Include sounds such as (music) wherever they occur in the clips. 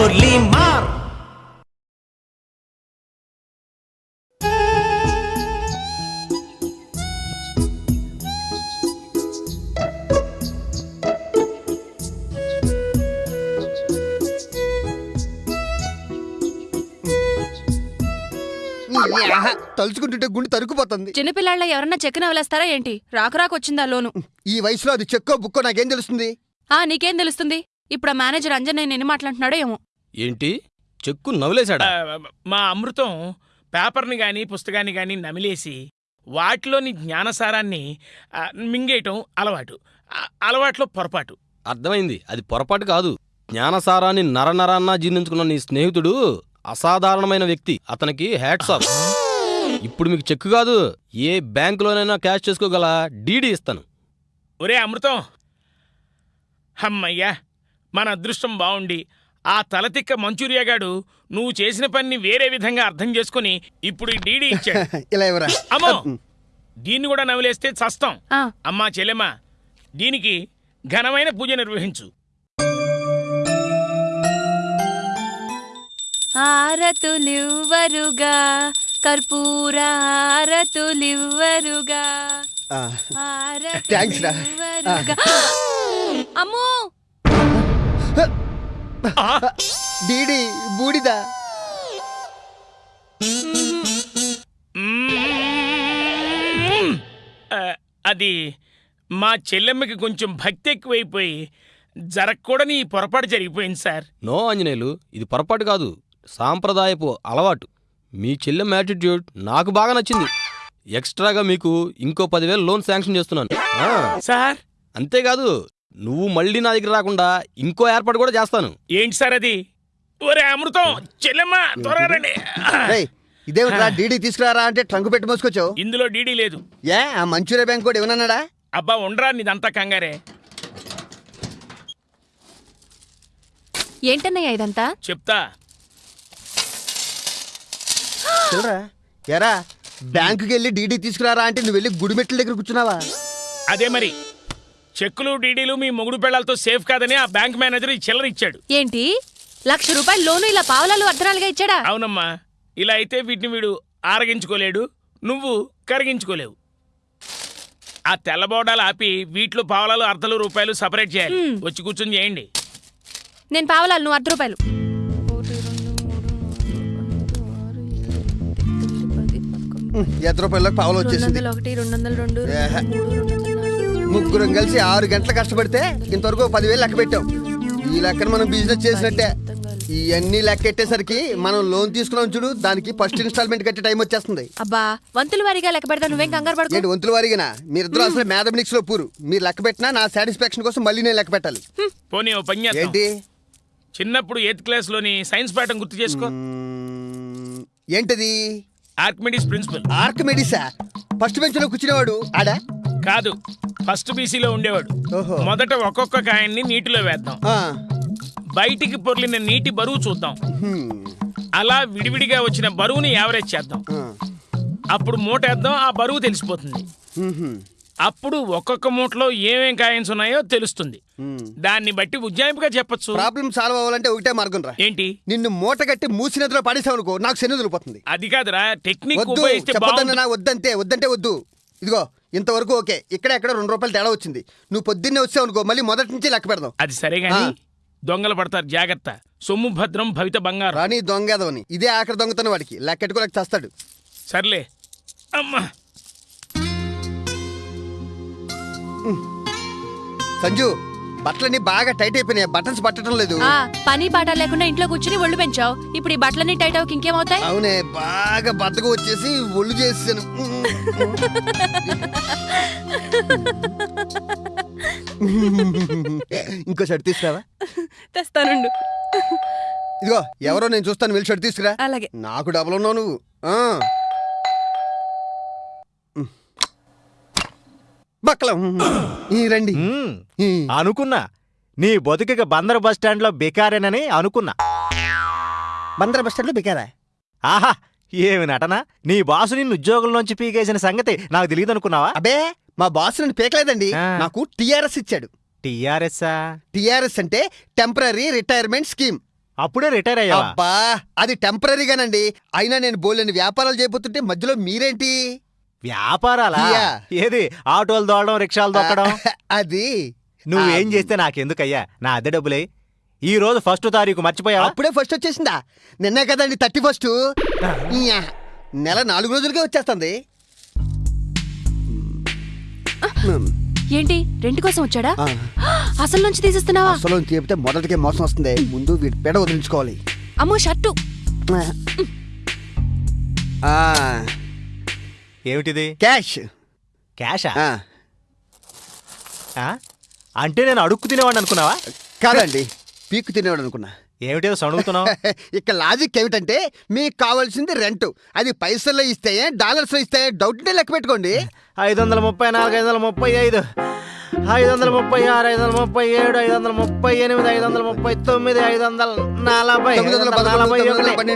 మురళీ మార్ తలుచుకుంటుంటే గుండె తరుకుపోతుంది చిన్నపిల్లాళ్ళ ఎవరన్నా చెక్కున వలేస్తారా ఏంటి? రాకు రాకు వచ్చిందా లోను? ఈ వయసులో అది చెక్కో బుక్కో నాకేం తెలుస్తుంది? ఆ నీకేం తెలుస్తుంది? ఇప్పుడు మేనేజర్ అంజన్ నేను ఎన్ని మాట్లాడుతున్నాడో ఏమో. ఏంటి? చెక్కు నవ్వులేశాడా? ఆ, మా అమృతం పేపర్ని గాని పుస్తకాన్ని గాని నమిలేసి వాటిలోని జ్ఞానసారాన్ని మింగేయటం అలవాటు. అలవాట్లో పొరపాటు. అర్థమైంది. అది పొరపాటు కాదు. జ్ఞానసారాన్ని నరనరాన్నా జీర్ణించుకున్న నీ స్నేహితుడు అసాధారణమైన వ్యక్తి. అతనికి హ్యాట్స్ ఆఫ్ ఇప్పుడు మీకు చెక్కు కాదు. ఏ బ్యాంకులోనైనా క్యాష్ చేసుకోగల డీడీ ఇస్తాను. ఒరే అమృతం! హమ్మయ్యా మన అదృష్టం బావుండి ఆ తలతిక్క మంచూరియాగాడు నువ్వు చేసిన పని వేరే విధంగా అర్థం చేసుకుని ఇప్పుడు ఈ డీడీ ఇచ్చాడు. (laughs) ఇలా ఎవరా అమ్మో! దీన్ని కూడా నవిలేస్తే చస్తాం. అమ్మా చెల్లెమ్మా దీనికి ఘనమైన పూజ నిర్వహించు. ఆరతులివ్వరుగా కర్పూర ఆరతులివ్వరుగా థ్యాంక్స్ రా. ఆరతులివ్వరుగా. అమ్మో! డీడీ బూడిదా. అది మా చెల్లెమ్మకి కొంచెం భక్తి ఎక్కువైపోయి జరగకూడని ఈ పొరపాటు జరిగిపోయింది సార్. నో ఆంజనేయులు ఇది పొరపాటు కాదు. సాంప్రదాయపు అలవాటు. మీ చెల్లెం యాటిట్యూడ్ నాకు బాగా నచ్చింది. ఎక్స్ట్రాగా మీకు ఇంకో పదివేలు లోన్ శాంక్షన్ చేస్తున్నాను. ఆ, సార్? అంతేకాదు నువ్వు మళ్ళీ నా దగ్గర రాకుండా ఇంకో ఏర్పాటు కూడా చేస్తాను. ఏంటి సార్ అది? ఒరే అమృతం చెల్లెమ్మ త్వరగా రండి. ఇదేమిట్రా డీడీ తీసుకురారా అంటే ట్రంక్ పెట్టి మోసుకొచ్చావు? ఇందులో డీడీ లేదు. ఏ ఆ మంచూరియా బ్యాంక్ కూడా ఏమన్నాడా? అబ్బా ఉండరా నీదంతా కంగారే. ఏంటన్నయ్య ఇదంతా? చెప్తా. చూడరా ఎరా బ్యాంకుకి వెళ్ళి డీడీ తీసుకురారా అంటే నువ్వు వెళ్ళి గుడిమెట్ల దగ్గర కూర్చున్నావా? అదే మరి. చెక్కులు డీడీలు మీ మొగుడు పెళ్ళాలతో సేఫ్ కాదని ఆ బ్యాంక్ మేనేజర్ ఈ చిల్లర ఇచ్చాడు. ఏంటి? లక్ష రూపాయలు లోను ఇలా పావలాలు అర్ధనాలుగా ఇచ్చాడా? అవునమ్మా. ఇలా అయితే వీటిని వీడు ఆరగించుకోలేడు నువ్వు కరిగించుకోలేవు. ఆ తెల్ల బోడాలు ఆపి వీటిలో పావలాలు అర్ధలు రూపాయలు సపరేట్ చేయాలి. వచ్చి కూర్చొని చేయండి. నేను పావలాలు నువ్వు అర్ధ రూపాయలు. ఎత్తు రూపాయలకు పావులు వచ్చేసింది. ఒకటి రెండు వందలు రెండు ఏహే. మూడు రెండు వందల నాలుగు. ముగ్గురం కలిసి ఆరు గంటలు కష్టపడితే ఇంతవరకు పదివేలు లెక్క పెట్టాం. ఈ లెక్కన మనం బిజినెస్ చేసినట్టే. ఇవన్నీ లెక్క పెట్టేసరికి మనం లోన్ తీసుకున్నాం చూడు దానికి ఫస్ట్ ఇన్స్టాల్మెంట్ కట్టే టైం వచ్చేస్తుంది. అబ్బా వంతుల వారిగా లెక్క పెడతా నువ్వేం కంగారు పడుకో. ఏంటి వంతుల వారిగినా? మీరిద్దరు అసలు మ్యాథమెటిక్స్లో పూరు. మీరు లెక్క పెట్టినా నా సాటిస్ఫాక్షన్ కోసం మళ్ళీ నేను లెక్క పెట్టాలి. పోనీ ఓ పని. ఏంటి? చిన్నప్పుడు ఎయిత్ క్లాస్లోని సైన్స్ పాఠం గుర్తు చేసుకో. ఏంటది? ఆర్కిమిడీస్ ప్రిన్సిపల్ ఆర్కిమెడిసా ఫస్ట్ బెంచ్లో కూర్చునేవాడు ఆడా? కాదు ఫస్ట్ బీసీలో ఉండేవాడు. ఓహో. మొదట ఒక్కొక్క కాయన్ని నీటిలో వేద్దాం. ఆ, బయటికి పొర్లిన నీటి బరువు చూద్దాం. హ్మ్, అలా విడివిడిగా వచ్చిన బరువుని యావరేజ్ చేద్దాం. ఆ, అప్పుడు మూట వేద్దాం ఆ బరువు తెలిసిపోతుంది. హ్మ్, హ్మ్, అప్పుడు ఒక్కొక్క మూటలో ఏమేం కాయన్స్ ఉన్నాయో తెలుస్తుంది. హ్మ్. దాన్ని బట్టి ఉజ్జాయింపుగా చెప్పొచ్చు. ప్రాబ్లం సాల్వ్ అవ్వాలంటే ఒకటే మార్గం రా. ఏంటి? నిన్ను మూట కట్టి మూసి నదిలో పడేసావు అనుకో నాకు శని వదిలిపోతుంది. అది కాదురా టెక్నిక్ వద్దు ఉపయోగిస్తే చెప్పొద్దన్న బాగుంటుంది. నా వద్దంతే వద్దంటే వద్దు. ఇదిగో ఇంతవరకు ఓకే. ఇక్కడ ఎక్కడ రెండు రూపాయలు తేడా వచ్చింది. నువ్వు పొద్దున్నే వచ్చావు అనుకో మళ్ళీ మొదటి నుంచి లెక్క పెడదాం. అది సరే ఆ. దొంగలు పడతారు జాగ్రత్త. సొమ్ము భద్రం భవిత బంగారం. రాని దొంగేదవని. ఇదే ఆఖరి దొంగతన వాడికి. లెక్కెట్టుకోలేక చేస్తాడు. సర్లే. అమ్మా. సంజు. బట్టలన్నీ బాగా టైట్ అయిపోయినాయి. బటన్స్ పట్టడం లేదు. ఆ పని పాట లేకుండా ఇంట్లో కూర్చుని ఒళ్ళు పెంచావు. ఇప్పుడు ఈ బట్టలన్నీ టైట్ అవ్వకి ఇంకేమవుతాయి? అవునే బాగా బద్దకు వచ్చేసి ఒళ్ళు చేసాను ఇంకో షర్ట్ తీసుకురావా? తెస్తానుండు. ఇదిగో ఎవరో నేను చూస్తాను వెళ్ళి షర్ట్ తీసుకురా. అలాగే. నాకు డబల్ ఉన్నావు నువ్వు. ఆ. బక్కలం. ఈ రండి. అనుకున్నా. నీ బతుకిక బందర్ బస్ స్టాండ్లో బెకారేనని అనుకున్నా. బందర్ బస్ స్టాండ్లో బికారా? ఆహా ఏమి నటన? నీ బాసు నిన్ను ఉద్యోగంలోంచి పీకేసిన సంగతి నాకు తెలియదు అనుకున్నావా? అబే మా బాస్ నన్ను పేకలేదండి. నాకు టిఆర్ఎస్ ఇచ్చాడు. టీఆర్ఎస్ఆ టిఆర్ఎస్ అంటే టెంపరీ రిటైర్మెంట్ స్కీమ్. అప్పుడే రిటైర్ అబ్బా అది టెంపరీగానండి. అయినా నేను బోలేని వ్యాపారాలు చేయబోతుంటే మధ్యలో మీరేంటి? వ్యాపారాలా? యా. ఏది? ఆటోలు దోడడం రిక్షాలు దొక్కడం (laughs) అది. నువ్వేం చేస్తే నాకెందుకయ్యా? నా అద్దె డబ్బులే. ఈ రోజు ఫస్ట్ తారీఖు మర్చిపోయావా? అప్పుడే ఫస్ట్ వచ్చేసిందా? నిన్నే కదండి థర్టీ ఫస్ట్ నెల నాలుగు రోజులకే వచ్చేస్తుంది. ఏంటి? రెంట్ కోసం వచ్చాడా? ఆ, (gasps) అసలు నుంచి తీసేస్తున్నావా? అసలు చెప్తే మొదటికే మోసం వస్తుంది. ముందు వీటి పేడ వదిలించుకోవాలి. అమ్మో షర్టు. ఆ, ఏమిటిది? క్యాష్. క్యాషా? ఆ, ఆ? అంటే నేను అడుక్కు తినేవాడిని అనుకున్నావా? కాదండి పీక్కు తినేవాడు అనుకున్నా. ఏమిటో సణుగుతున్నావు? (laughs) ఇక్కడ లాజిక్ ఏమిటంటే మీకు కావాల్సింది రెంట్. అది పైసల్లో ఇస్తే డాలర్స్ ఇస్తే డౌట్ ఉంటే లెక్క పెట్టుకోండి. ఐదు వందల ముప్పై నాలుగు ఐదు వందల ముప్పై ఐదు. ఐదు వందల ముప్పై ఆరు ఐదు వందల ముప్పై ఏడు ఐదు వందల ముప్పై ఎనిమిది ఐదు వందల ముప్పై తొమ్మిది ఐదు వందల నలభై ఐదు వందల పదకొండు, నలభై ఒకటి,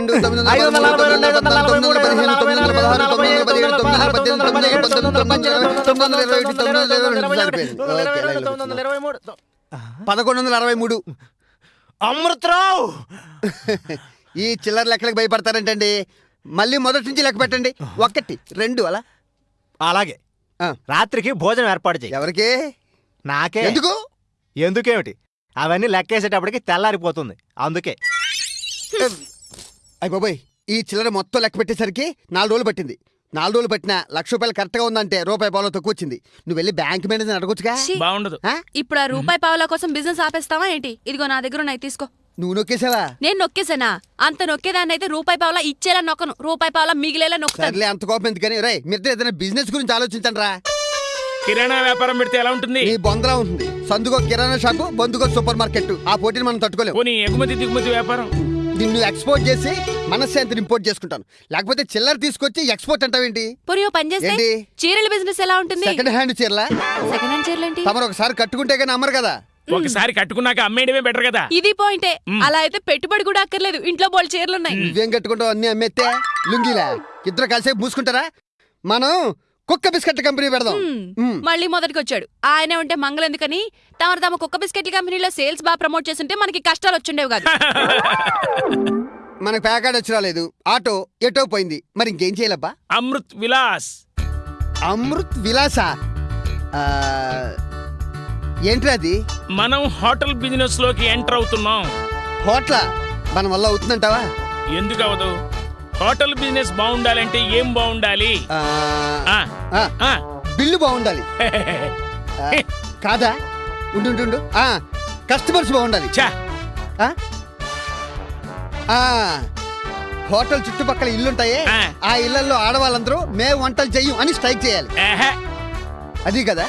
ఐదు వందల పదమూడు, నలభై రెండు, ఐదు వందల నలభై మూడు, ఐదు వందల నలభై నాలుగు, ఐదు వందల నలభై ఐదు, తొమ్మిది వందల పదహారు, తొమ్మిది వందల పదిహేడు, తొమ్మిది వందల పంతొమ్మిది, తొమ్మిది వందల ఇరవై ఒకటి, తొమ్మిది వందల ఇరవై రెండు సరిపోయింది. ఓకే, లైన్లో తొమ్మిది వందల ఇరవై మూడు పదకొండు వందల అరవై మూడు అమృతరావు ఈ చిల్లర లెక్కలకు భయపడతారంటండి మళ్ళీ మొదటి నుంచి లెక్క పెట్టండి ఒకటి రెండు అలా అలాగే. రాత్రికి భోజనం ఏర్పాటు చేయి ఎవరికి నాకే. ఎందుకు? ఎందుకేమిటి? అవన్నీ లెక్కేసేటప్పటికి తెల్లారిపోతుంది. అందుకే. అయ్య బాబోయ్ ఈ చిల్లర మొత్తం లెక్క పెట్టేసరికి నాలుగు రోజులు పట్టింది. నాలుగు రోజులు పట్టినా లక్ష రూపాయలు కరెక్ట్గా ఉందంటే రూపాయి పావులో తక్కువ వచ్చింది. నువ్వు వెళ్ళి బ్యాంక్ మేనేజర్ అడగొచ్చుగా? బాగుండదు. ఆ? ఇప్పుడు ఆ రూపాయి పావుల కోసం బిజినెస్ ఆపేస్తావా ఏంటి? ఇదిగో నా దగ్గర ఉన్నాయి తీసుకో. నువ్వు నొక్కేసావా? నేను నొక్కేసానా? అంత నొక్కేదాన్ని అయితే రూపాయి పావులా ఇచ్చేలా నొక్కను. రూపాయి పావులా మిగిలేలా నొక్కుతాను. సర్లే అంత కోపం ఎందుకని? రే మీరు ఏదైనా బిజినెస్ గురించి ఆలోచించండి రా కిరాణా వ్యాపారం పెడితే ఎలా ఉంటుంది? నీ బొందలా ఉంటుంది. సందుకో కిరాణా షాపు బొందుకో సూపర్ మార్కెట్ ఆ పోటీని మనం తట్టుకోలేము. పోనీ ఎగుమతి దిగుమతి వ్యాపారం? నిన్ను ఎక్స్పోర్ట్ చేసి మనశ్శాంతిని ఇంపోర్ట్ చేసుకుంటాను. లేకపోతే చిల్లర తీసుకొచ్చి ఎక్స్పోర్ట్ అంటావేంటి? పోనీ ఓ పని చేస్తే ఏంటి? చీరల బిజినెస్ ఎలా ఉంటుంది? సెకండ్ హ్యాండ్ చీరలా? సెకండ్ హ్యాండ్ చీరలు ఏంటి? తమరు ఒకసారి కట్టుకుంటే కానీ అమ్మరు కదా? ఒకసారి కట్టుకున్నాక అమ్మేయడమే బెటర్ కదా? ఇది పాయింటే అలా అయితే పెట్టుబడి కూడా అక్కర్లేదు. ఇంట్లో బోల్ చీరలు ఉన్నాయి. నువ్వేం కట్టుకుంటావు? అన్ని అమ్మేస్తే లుంగీలా? ఇద్దరు కలిసి మూసుకుంటారా? మనం కుక్క బిస్కెట్ కంపెనీ పెడదాం. మళ్ళీ మొదటికి వచ్చాడు ఆయనే ఉంటే మంగళ ఎందుకని తమరు తమ కుక్క బిస్కెట్ల కంపెనీలో సేల్స్ బాగా ప్రమోట్ చేస్తుంటే మనకి కష్టాలు వచ్చిండేవి కాదు. (laughs) మనకు ప్యాకార్డ్ వచ్చి రాలేదు. ఆటో ఎటో పోయింది. మరి ఇంకేం చేయాలబ్బా? అమృత్ విలాస్. అమృత్ విలాస? అది? మనం హోటల్ బిజినెస్లోకి ఎంటర్ అవుతున్నాం. హోటల్? మన వల్ల అవుతుందంటావా? ఎందుకు అవదు హోటల్ బిజినెస్ బాగుండాలంటే ఏం బాగుండాలి? ఆ, ఆ, ఆ, ఆ. బిల్లు బాగుండాలి. (laughs) ఆ, కాదా? ఉండు ఉండు, ఉండు. ఆ, కస్టమర్స్ బాగుండాలి. ఛా, ఆ? ఆ, హోటల్ చుట్టుపక్కల ఇల్లుంటాయే. ఆ. ఆ ఇళ్ళలో ఆడవాళ్ళందరూ మేము వంటలు చెయ్యం అని స్ట్రైక్ చేయాలి. ఏహే, అది కదా?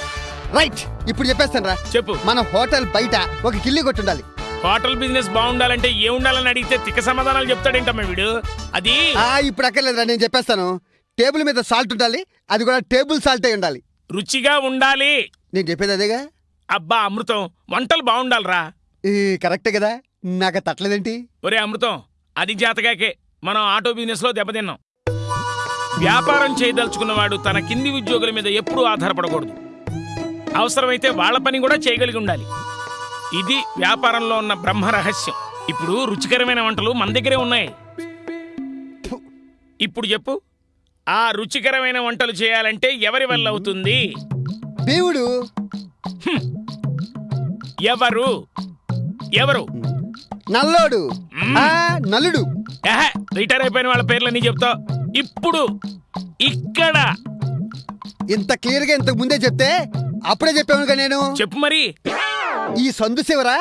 రైట్. ఇప్పుడు చెప్పేస్తాను రా చెప్పు. మన హోటల్ బయట ఒక కిల్లి కొట్టుండాలి. హోటల్ బిజినెస్ బాగుండాలంటే ఏ ఉండాలని అడిగితే తిక్క సమాధానాలు చెప్తాడేంటమ్మా వీడు? అది? ఆ ఇప్పుడు అక్కర్లేదురా నేను చెప్పేస్తాను. టేబుల్ మీద సాల్ట్ ఉండాలి అది కూడా టేబుల్ సాల్ట్ అయి ఉండాలి. రుచిగా ఉండాలి. నేను చెప్పేది అదేగా? అబ్బా అమృతం వంటలు బాగుండాలిరా. ఈ కరెక్టే కదా. నాకు తట్టలేదేంటి? ఒరే అమృతం అది జాతకాకే. మనం ఆటో బిజినెస్లో దెబ్బతిన్నాం. వ్యాపారం చేయదలుచుకున్నవాడు తన కింది ఉద్యోగుల మీద ఎప్పుడూ ఆధారపడకూడదు. అవసరమైతే వాళ్ళ పని కూడా చేయగలిగి ఉండాలి. ఇది వ్యాపారంలో ఉన్న బ్రహ్మ రహస్యం. ఇప్పుడు రుచికరమైన వంటలు మన దగ్గరే ఉన్నాయి. ఇప్పుడు చెప్పు. ఆ రుచికరమైన వంటలు చేయాలంటే ఎవరి వల్ల అవుతుంది? దేవుడు. ఎవరు? ఎవరు? నల్లోడు. ఆ నలుడు. రిటైర్ అయిపోయిన వాళ్ళ పేర్లన్నీ చెప్తావు. ఇప్పుడు ఇక్కడ. ఇంత క్లియర్గా ఇంతకు ముందే చెప్తే అప్పుడే చెప్పాను నేను. చెప్పు మరి. ఈ సందు శివరా.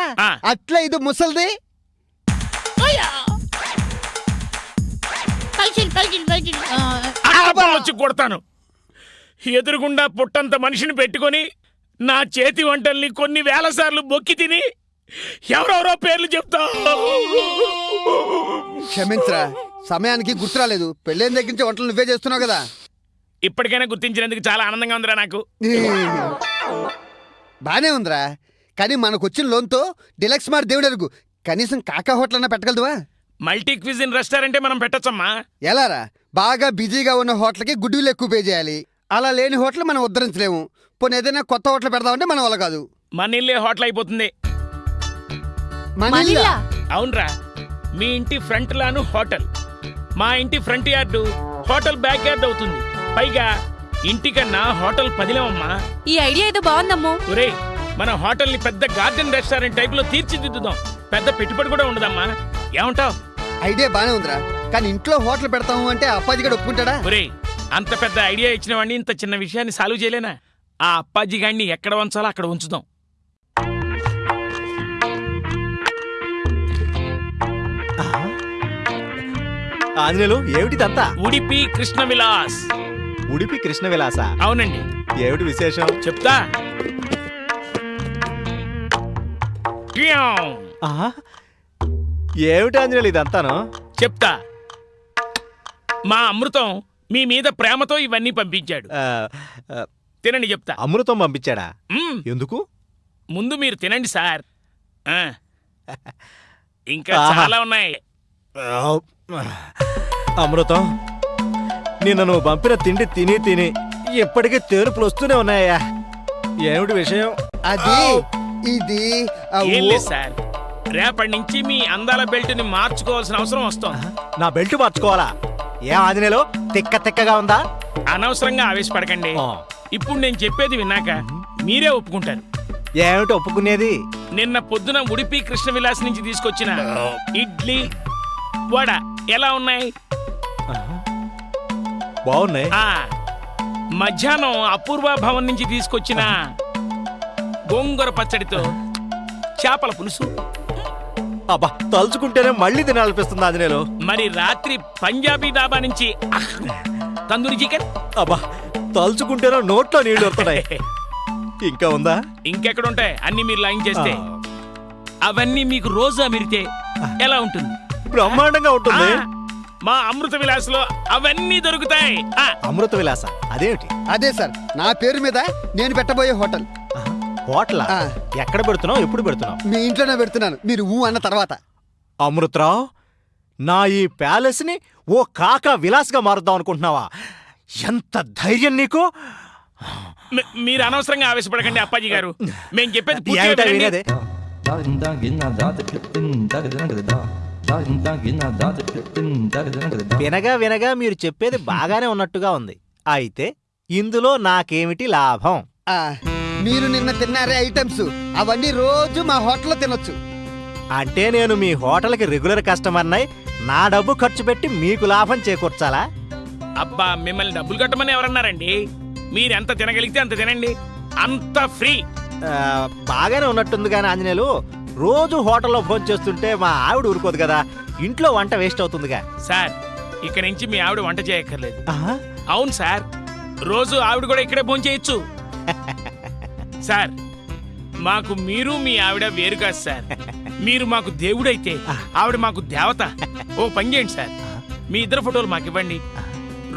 అట్లా ఇది ముసల్ది? వచ్చి కొడతాను. ఎదురుగుండా పుట్టంత మనిషిని పెట్టుకొని నా చేతి వంటల్ని కొన్ని వేల సార్లు బొక్కి తిని ఎవరెవరో పేర్లు చెప్తా. క్షమించరా సమయానికి గుర్తు రాలేదు. పెళ్ళైన దగ్గర నుంచి వంటలు నువ్వే చేస్తున్నావు కదా? ఇప్పటికైనా గుర్తించినందుకు చాలా ఆనందంగా ఉందిరా నాకు. బానే ఉందిరా. కానీ మనకు వచ్చిన లోన్తో డిలక్స్ మార్ దేవుడు అరుగు కనీసం కాకా హోటల్ అన్నా పెట్టగలదువా? మల్టీ క్విజిన్ రెస్టారెంటే మనం పెట్టొచ్చమ్మా. ఎలారా? బాగా బిజీగా ఉన్న హోటల్కి గుడ్డీలు ఎక్కువ పే చేయాలి. అలా లేని హోటల్ మనం ఉద్ధరించలేము. పోనీ ఏదైనా కొత్త హోటల్ పెడదామంటే మన వల్ల కాదు. మన ఇల్లే హోటల్ అయిపోతుంది? మనీలా అవునరా. మీ ఇంటి ఫ్రంట్ లాను హోటల్. మా ఇంటి front yard hotel back yard అవుతుంది. పైగా ఇంటికన్నా హోటల్ పదిలేమమ్మా ఈ ఐడియా ఏదో బాగుందమ్మో. ఒరే మన హోటల్ని పెద్ద గార్డెన్ రెస్టారెంట్ టైప్లో తీర్చిదిద్దుదాం. పెద్ద పెట్టుబడి కూడా ఉండదమ్మా. ఏమంటావ్? ఐడియా బానే ఉందిరా. కానీ ఇంట్లో హోటల్ పెడతాము అంటే అప్పాజీ గడు ఒప్పుకుంటాడా? ఒరే అంత పెద్ద ఐడియా ఇచ్చిన వాడిని ఇంత చిన్న విషయాన్ని సాల్వ్ చేయలేనా? ఆ అప్పాజీ గాడిని ఎక్కడ ఉంచాలో అక్కడ ఉంచుదాం. ఆంజనేయులు ఏమిటిదంతా ఉడిపి కృష్ణ విలాస్. ఉడిపి కృష్ణ విలాస? అవునండి. ఏమిటి విశేషం? చెప్తా. ఏమిటి ఆంజనేయులు ఇదంతాను? చెప్తా. మా అమృతం మీ మీద ప్రేమతో ఇవన్నీ పంపించాడు. తినండి చెప్తా. అమృతం పంపించాడా. ఎందుకు? ముందు మీరు తినండి సార్. ఇంకా. చాలా ఉన్నాయి. అమృతం నిన్న నువ్వు పంపిన తిండి తిని తిని ఇప్పటికే తేరుపులు వస్తూనే ఉన్నాయా ఏమిటి విషయం? అది ఇది ఆ ఏం ఓ- లేదు సార్. రేపటి నుంచి మీ అందాల బెల్ట్ని మార్చుకోవాల్సిన అవసరం వస్తుంది. నా బెల్ట్ మార్చుకోవాలా? ఏం ఆంజనేయులు? తిక్క తిక్కగా ఉందా? అనవసరంగా ఆవేశపడకండి. ఆ. ఇప్పుడు నేను చెప్పేది విన్నాక మీరే ఒప్పుకుంటారు. ఏమిటి ఒప్పుకునేది? నిన్న పొద్దున ఉడిపి కృష్ణ విలాస్ నుంచి తీసుకొచ్చిన ఇడ్లీ వడ ఎలా ఉన్నాయి? బాగున్నాయి. ఆ. మధ్యాహ్నం అపూర్వ భవన్ నుంచి తీసుకొచ్చిన గోంగూర పచ్చడితో చేపల పులుసు. అబ్బా తలుచుకుంటేనే మళ్ళీ తినాలనిపిస్తుంది ఆంజనేయులు. మరి రాత్రి పంజాబీ డాబా నుంచి అహ్, తందూరి చికెన్? అబ్బా తలుచుకుంటేనే నోట్లో నీళ్ళు వస్తున్నాయి. (laughs) ఇంకా ఉందా? ఇంకెక్కడ ఉంటాయి అన్ని మీరు లైన్ చేస్తే. అవన్నీ మీకు రోజు అమిరితే ఎలా ఉంటుంది? బ్రహ్మాండంగా ఉంటుంది. మా అమృత విలాస్లో అవన్నీ దొరుకుతాయి. ఆ, అమృత విలాస అదేమిటి? అదే సార్ నా పేరు మీద నేను పెట్టబోయే హోటల్. హోటలా. ఎక్కడ పెడుతున్నావు? ఎప్పుడు పెడుతున్నావు? మీ ఇంట్లోనే పెడుతున్నాను. మీరు ఊ అన్న తర్వాత. అమృతరావు నా ఈ ప్యాలెస్ని ఓ కాకా విలాస్గా మారుద్దాం అనుకుంటున్నావా? ఎంత ధైర్యం నీకు? మీ- మీరు అనవసరంగా ఆవేశపడకండి అప్పాజీ గారు. మేము చెప్పేది వినగా వినగా మీరు చెప్పేది బాగానే ఉన్నట్టుగా ఉంది. అయితే ఇందులో నాకేమిటి లాభం? మీరు నిన్న తిన్నారే ఐటమ్స్. అవన్నీ రోజు మా హోటల్లో తినొచ్చు. అంటే నేను మీ హోటల్కి రెగ్యులర్ కస్టమర్నై నా డబ్బు ఖర్చు పెట్టి మీకు లాభం చేకూర్చాలా? అబ్బా మిమ్మల్ని డబ్బులు కట్టమని ఎవరన్నారండి? మీరు ఎంత తినగలిగితే అంత తినండి. అంత ఫ్రీ. ఆ, బాగానే ఉన్నట్టుంది కానీ ఆంజనేయులు రోజు హోటల్లో భోజనం చేస్తుంటే మా ఆవిడ ఊరుకోదు కదా. ఇంట్లో వంట వేస్ట్ అవుతుందిగా. సార్ ఇక నుంచి మీ ఆవిడ వంట చేయక్కర్లేదు. ఆహా, అవును సార్ రోజు ఆవిడ కూడా ఇక్కడే భోజనం చేయొచ్చు (laughs) సార్ మాకు మీరు మీ ఆవిడ వేరు కాదు సార్. మీరు మాకు దేవుడైతే ఆవిడ మాకు దేవత. ఓ పని చేయండి సార్. మీ ఇద్దరు ఫోటోలు మాకు ఇవ్వండి.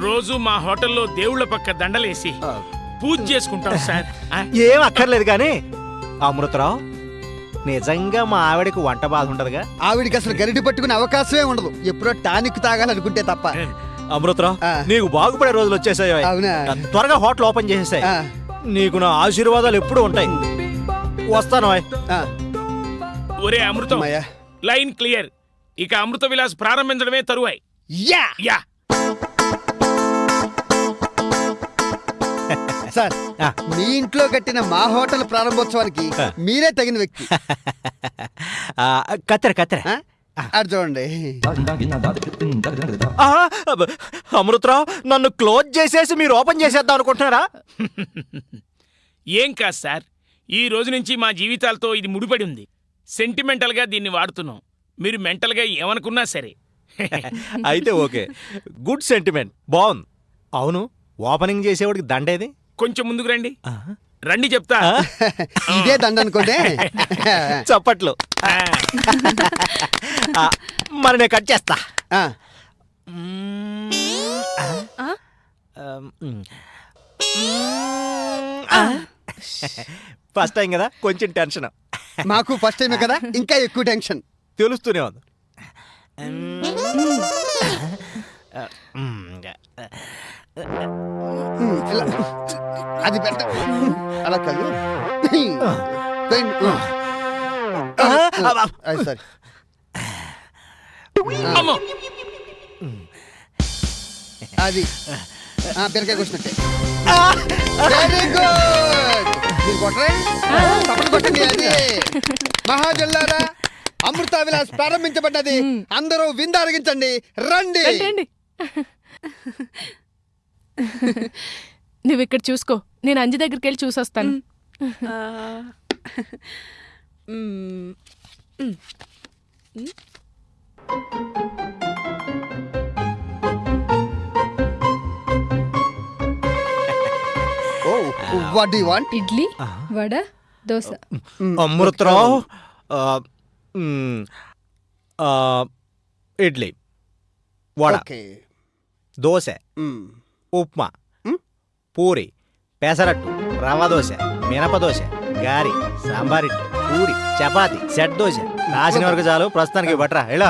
రోజు మా హోటల్లో దేవుళ్ళ పక్క దండలేసి పూజ చేసుకుంటాం సార్. ఏం అక్కర్లేదు కానీ అమృతరావు నిజంగా మా ఆవిడకి వంట బాధ ఉండదుగా? ఆవిడికి అసలు గరిటి పట్టుకునే అవకాశమే ఉండదు. ఎప్పుడో టానిక్ తాగాలనుకుంటే తప్ప. అమృతరావు. నీకు బాగుపడే రోజులు వచ్చేసాయి? త్వరగా హోటల్ ఓపెన్ చేసేసాయి. నీకు నా ఆశీర్వాదాలు ఎప్పుడూ ఉంటాయి. వస్తాను ఒరే అమృతం. Line clear. ఇక అమృత విలాస్ ప్రారంభించడమే తరువాయి. యా! యా. సార్ ఆ. మీ ఇంట్లో కట్టిన మా హోటల్ ప్రారంభోత్సవానికి. మీరే తగిన వ్యక్తి. కత్తెర కత్తెర. అటు చూడండి. అమృతరావు నన్ను క్లోజ్ చేసేసి మీరు ఓపెన్ చేసేద్దాం అనుకుంటున్నారా? ఏం కాదు సార్. ఈ రోజు నుంచి మా జీవితాలతో ఇది ముడిపడి ఉంది. సెంటిమెంటల్గా దీన్ని వాడుతున్నాం. మీరు మెంటల్గా ఏమనుకున్నా సరే. (laughs) అయితే ఓకే. గుడ్ సెంటిమెంట్ బాగుంది. అవును ఓపెనింగ్ చేసేవాడికి దండేది? కొంచెం ముందుకు రండి. రండి చెప్తా. ఇదే దండ అనుకోండి. చప్పట్లు. మరి నేను కట్ చేస్తా? ఫస్ట్ టైం కదా కొంచెం టెన్షన్. మాకు ఫస్ట్ టైమే కదా ఇంకా ఎక్కువ టెన్షన్. తెలుస్తూనే ఉంది. ఇలా. అది పెట్ట అలా కాదు. అది సరే అమ్మో. అది. ఆ, బీరకాయ కూర్చున్నట్టే వెరీ గుడ్ మీరు కొట్టరే. తప్పని కొట్టండి అది. మహాజల్లారా అమృత విలాస్ ప్రారంభించబడ్డది. అందరూ విందు అరిగించండి రండి రండి. నువ్వు ఇక్కడ చూసుకో. నేను అంజి దగ్గరికి వెళ్ళి చూసొస్తాను. What do want idli vada dosa. Amrutharao idli vada okay. Dosa. Upma. Puri pesarattu rava dosa మినప దోశ గారి సాంబారిట్టు పూరి చపాతి సెట్ దోశ రాసిన వరకు చాలు ప్రస్తుతానికి బట్రా ఇలా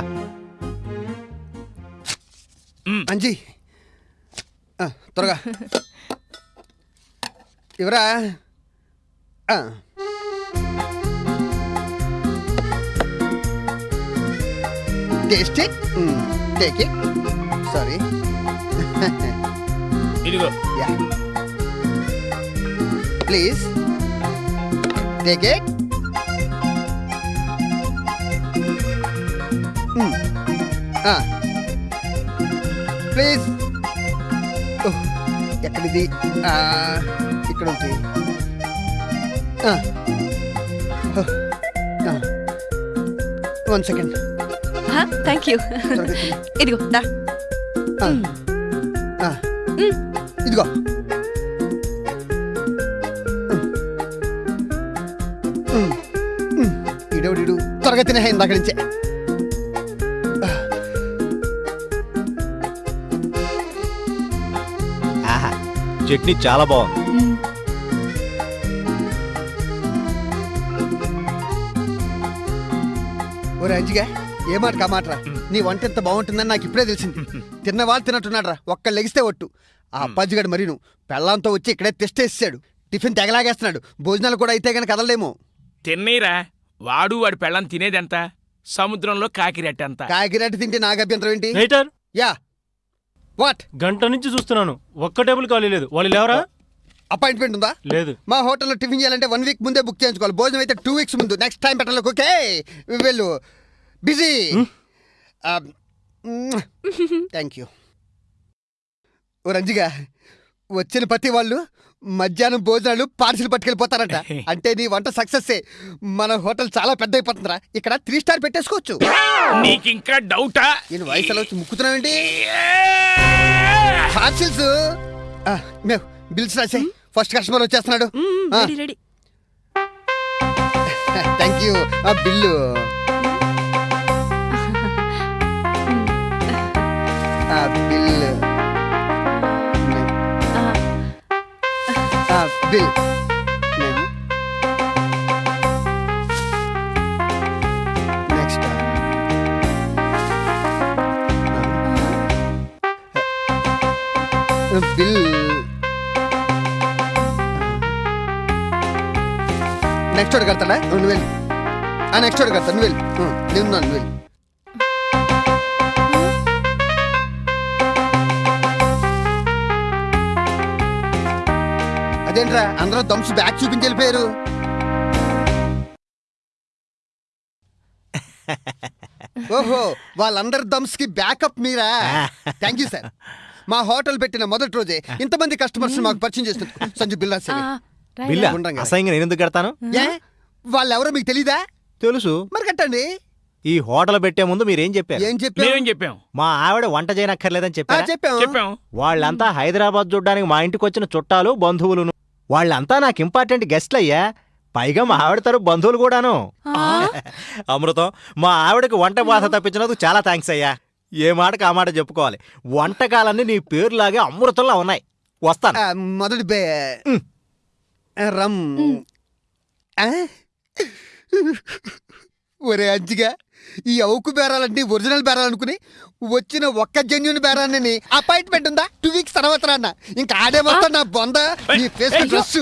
అంజీ. ఆ, త్వరగా. ఇవరా taste it take it. Sorry. (laughs) ఇదిగో. Yeah please take it please ఎక్కడిది? ఆ, ఇక్కడ ఉంది. వన్ సెకండ్ థ్యాంక్ యూ ఇదిగో దా. ఇదిగో. ఇడోడిడు త్వరగా తినే ఇందాక నుంచే. చట్నీ చాలా బాగుంది. ఓ రంజిగా ఏ మాట కామాటరా నీ వంట ఎంత బాగుంటుందని నాకు ఇప్పుడే తెలిసింది. (laughs) తిన్నవాళ్ళు తిన్నట్టున్నాడు రా ఒక్క లెగిస్తే ఒట్టు. ఆ అప్పాజిగాడు మరీను. పెళ్ళాంతో వచ్చి ఇక్కడే తెస్టేసాడు టిఫిన్ తెగలాగేస్తున్నాడు. భోజనాలు కూడా అయితే గనక కదలలేమో. తిన్నీరా. వాడు వాడి పెళ్ళం తినేదెంత? సముద్రంలో కాకిరెట్టంత. కాకిరెట్టి తింటే నాకు అభ్యంతరం ఏంటి? Waiter yeah. వాట్? గంట నుంచి చూస్తున్నాను. ఒక్క టేబుల్ ఖాళీ లేదు. వాళ్ళు లేవరా? అపాయింట్మెంట్ ఉందా? లేదు. మా హోటల్లో టిఫిన్ చేయాలంటే వన్ వీక్ ముందే బుక్ చేయించుకోవాలి. భోజనం అయితే టూ వీక్స్ ముందు. నెక్స్ట్ టైం పెట్టాలి ఓకే. వెళ్ళు. బిజీ. Thank you. ఓ రంజిగా వచ్చిన ప్రతి వాళ్ళు మధ్యాహ్నం భోజనాలు పార్సిల్ పట్టుకెళ్ళిపోతారంట. అంటే నీ వంట సక్సెస్ మన హోటల్ చాలా పెద్ద అయిపోతుందిరా ఇక్కడ త్రీ స్టార్ పెట్టేసుకోవచ్చు. నీకింకా డౌటా? నేను వయసులో వచ్చి ముక్కుతున్నావేంటి? పార్సిల్స్? మేము బిల్స్ రాసే ఫస్ట్ కస్టమర్ వచ్చేస్తున్నాడు. Thank you. ఆ bill. Bill next bill next వాడు కడతాడా నువ్వు వెళ్ళి. నెక్స్ట్ వాడు కడతా నువ్వు వెళ్ళి. నేను నువ్వు వెళ్ళి. అదేంట్రా? అందరూ దమ్స్ బ్యాక్ చూపించి వెళ్ళిపోయారు. ఓహో వాళ్ళందరి దమ్స్కి backup Meera? Thank you sir. మా హోటల్ పెట్టిన మొదటి రోజే ఇంతమంది కస్టమర్స్ మాకు పరిచయం చేసినందుకు. సంజు బిల్లా సార్. బిల్లా ఉండంగా. అసహ్యంగా నేను ఎందుకు కడతాను? ఏ? వాళ్ళెవరో మీకు తెలీదా? తెలుసు. మరి కట్టండి. ఈ హోటల్ పెట్టే ముందు మీరేం చెప్పారు? ఏం చెప్పావు మేమేం చెప్పాం? మా ఆవిడ వంట చేయనక్కర్లేదని చెప్పారు? చెప్పాము చెప్పాం. వాళ్ళంతా హైదరాబాద్ చూడ్డానికి మా ఇంటికి వచ్చిన చుట్టాలు బంధువులును వాళ్ళంతా నాకు ఇంపార్టెంట్ గెస్ట్లు అయ్యా పైగా మా ఆవిడ తరపు బంధువులు కూడాను. (laughs) అమృతం మా ఆవిడకి వంట బాధ తప్పించినందుకు చాలా థ్యాంక్స్ అయ్యా. ఏ మాటకి ఆ మాట చెప్పుకోవాలి. వంటకాలన్నీ నీ పేరులాగే అమృతంలా ఉన్నాయి. వస్తాను. మొదటి బే. రమ్? ఒరే అంజిగా. ఈ అవుకు బేరాలంటే ఒరిజినల్ బేరాలు అనుకుని వచ్చిన ఒక్క జెన్యున్ బేరాన్ని అపాయింట్మెంట్ ఉందా? టూ వీక్స్ తర్వాత అన్న ఇంకా ఆడే మొత్తం నా బొంద నీ ఫేస్ డ్రెస్